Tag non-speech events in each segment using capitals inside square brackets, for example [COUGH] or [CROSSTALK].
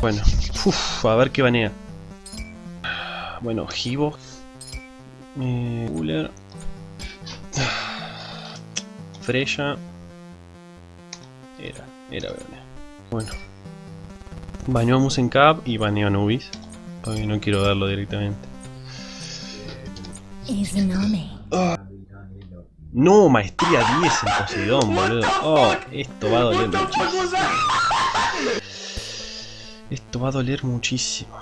Bueno, uf, a ver qué banea. Bueno, Hibo. Eh, Cooler. Freya. Era, era banea. Bueno. Baneó a Musencap y baneó a Nubis. Porque no quiero darlo directamente. Me. No, maestría 10 en Poseidón, boludo. Oh, esto va a doler muchísimo. Esto va a doler muchísimo.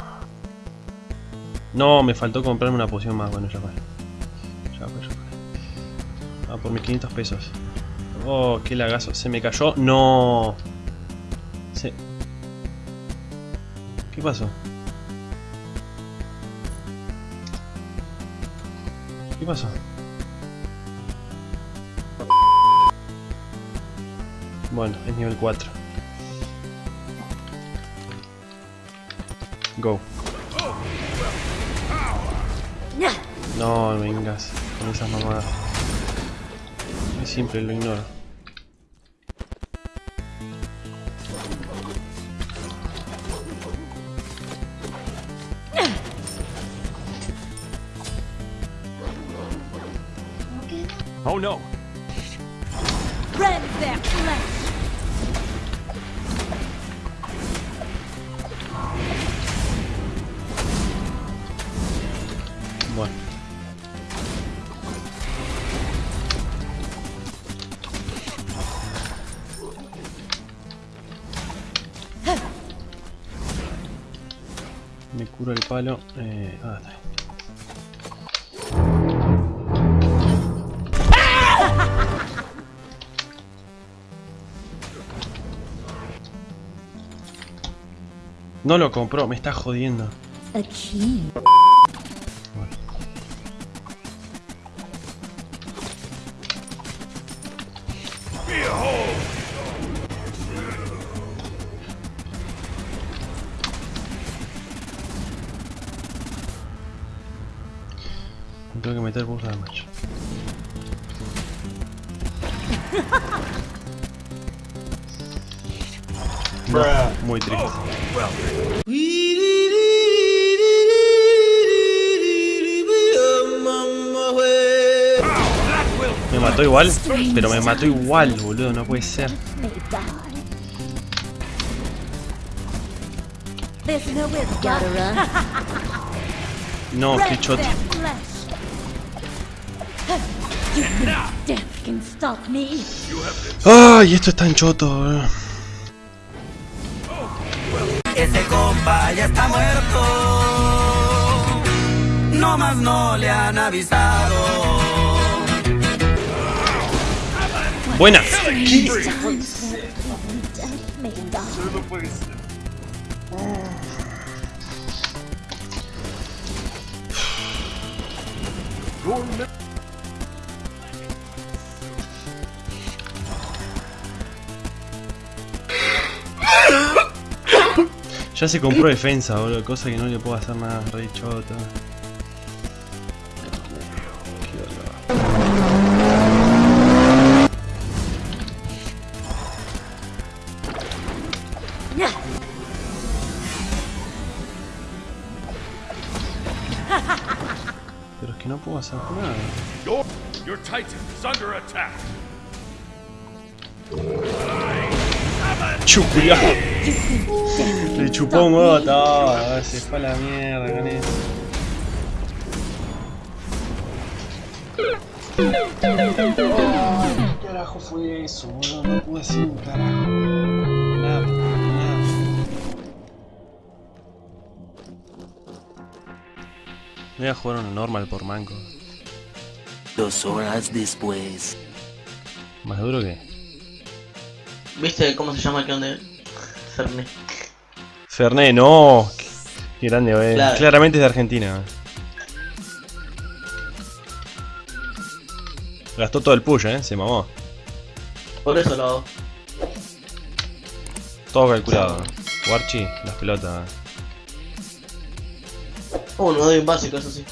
No, me faltó comprarme una poción más. Bueno, ya fue. Ya fue, ya fue. Ah, por mis 500 pesos. Oh, qué lagazo. Se me cayó. No. Se... ¿Qué pasó? ¿Qué pasó? Bueno, es nivel 4. Go. No, vengas con esas mamadas. Es simple, lo ignoro. Oh no! Rend their Me cura el palo. Eh, ah. No lo compró, me está jodiendo. A tengo que meter burst damage. [LAUGHS] No, muy triste. Me mató igual, pero me mató igual, boludo, no puede ser. [LAUGHS] No, qué choto. Ay, esto es tan choto, boludo. Ese compa ya está muerto. No más no le han avisado. Buena. Death Ya se compró defensa, boludo, cosa que no le puedo hacer nada, re dolor. Pero es que no puedo hacer nada. Your, your Titan is under attack. ¡Chuculia! Le chupó un huevo todo, se fue a la mierda con eso. ¿Qué carajo fue eso, boludo? No pude hacer un carajo. Nada, nada. Voy a jugar una normal por manco. Dos horas después. Más duro que. ¿Viste cómo se llama el que donde Fernet? Ferné, no. Qué grande, eh. Claramente es de Argentina. Gastó todo el push, eh. Se mamó. Por eso lo hago. Todo calculado. Eh. Warchi, las pelotas. Oh, no doy un básico, eso sí.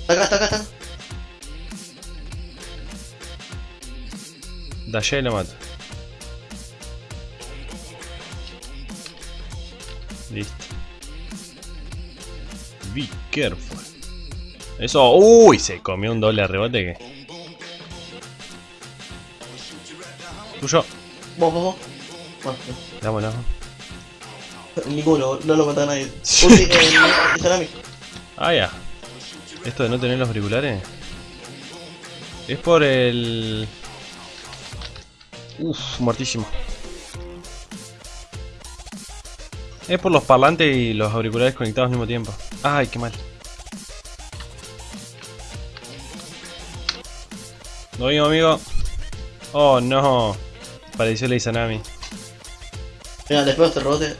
Está Acá, está, acá, acá. Dallé y lo mato. Listo. Be careful. Eso. Uy, se comió un doble rebote que. Tuyo. Vos, vos, vos. Bueno, damos. ninguno, no lo mata a nadie. [LAUGHS] Ulti, eh. Ah, ya. Esto de no tener los auriculares. Es por el. Uf, muertísimo. Es por los parlantes y los auriculares conectados al mismo tiempo. Ay, qué mal. No vengo, amigo. Oh, no. Pareció la Izanami. Mira, les pego este rebote.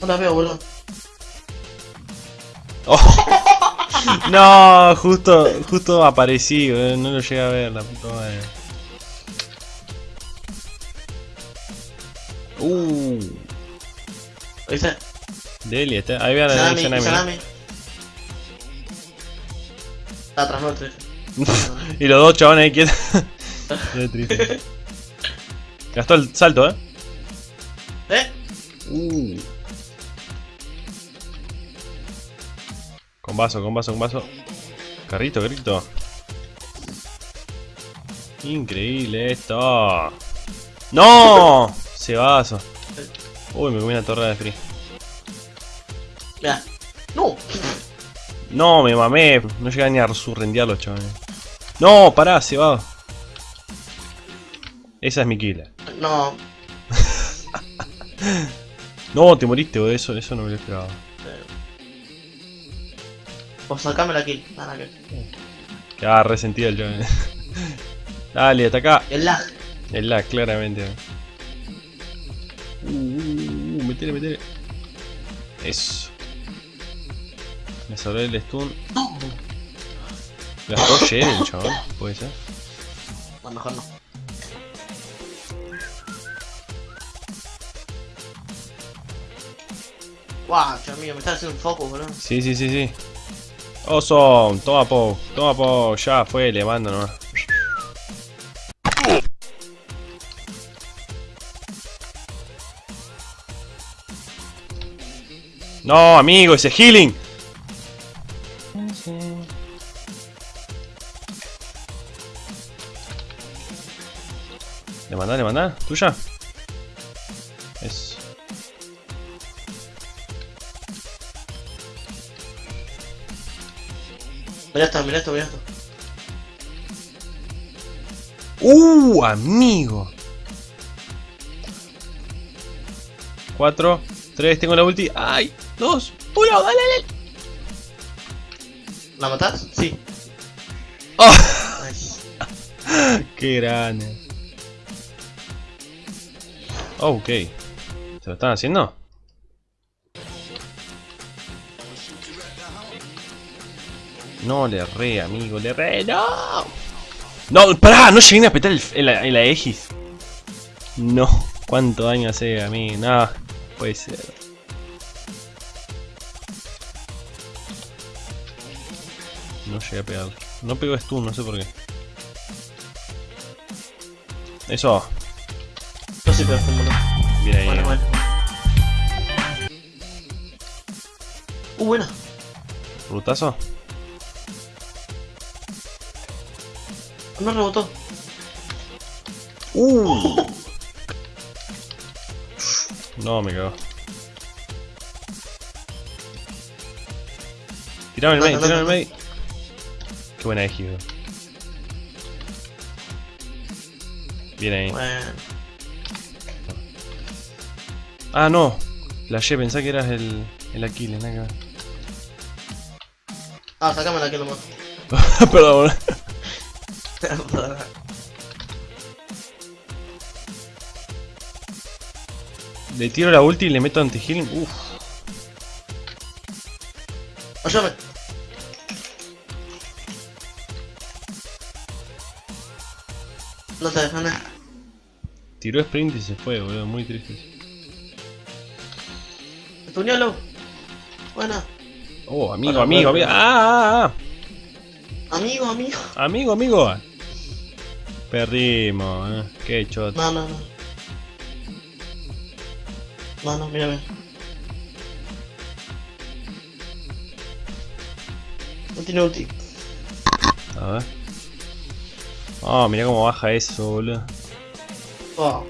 No la veo, boludo. Oh. [LAUGHS] No, justo, justo aparecí, no lo llegué a ver, la puta madre. Uh. Deli, está. Ahí vean a Salami, Izanami. salami. Está atrás nuestro. [LAUGHS] y los dos chabones ahí quietos. [LAUGHS] Qué triste. Gastó el salto, eh. ¿Eh? Uh. Con vaso, con vaso, con vaso. Carrito, carrito. Increíble esto. ¡No! Se vaso. Uy, me comí una torre de free. ¡No! No, me mamé. No llegué ni a surrendear los chavales. No, pará, se va. Esa es mi killer. No. [LAUGHS] No, te moriste, boludo. Eso, eso no me lo esperaba. Vos sacame la kill. Nada que. Quedaba resentido el chaval. [LAUGHS] Dale, ataca. El lag. El lag, claramente. Metele, metele. Eso. Me salvé el stun. Gastó Jen el chaval, puede ser. No, mejor no. Guau, amigo, me está haciendo un foco, boludo. Sí, sí, sí, sí. Oso, toma po, toma po, ya fue, le mando nomás. No, amigo, ese healing. Le mandá, le mandá, tuya. Es. Mirá esto, mirá esto, mirá esto. ¡Uh, amigo! 4, 3, tengo la ulti. ¡Ay! 2, 1, dale, dale. ¿La matás? Sí. ¡Oh! [LAUGHS] ¡Qué grande! Oh, ok. ¿Se lo están haciendo? No, le re, amigo, le re, no. No, pará, no llegué a apretar el, el, el Aegis. No, cuánto daño hace a mí, nada, puede ser. Llegué a pegar. No pegó stun, no sé por qué. Eso, Yo sí pero boludo. bien ahí. Bueno, bueno. Uh, buena. ¿Rutazo? No rebotó. Uh. [LAUGHS] No, me cago. Tirame el No, no, tirame el no, main. Qué buena eji, bro. Bien ahí. Bueno. Ah, no. La Y, pensá que eras el, el Aquiles, nada que ver. Ah, sacame la que lo mato. [LAUGHS] Perdón. [LAUGHS] Le tiro la ulti y le meto anti-healing. Uff. Ayúdame. No te dejan nada. Tiró sprint y se fue, boludo. Muy triste. Estuñalo. Buena. Oh, amigo, Hola, amigo, amigo. Ah, ah, Amigo, amigo. ah. Amigo, amigo. Perdimos, eh. Qué choto. No, no, no. No, no, mírame. No tiene ulti. A ver. Oh, mira cómo baja eso, boludo. Oh,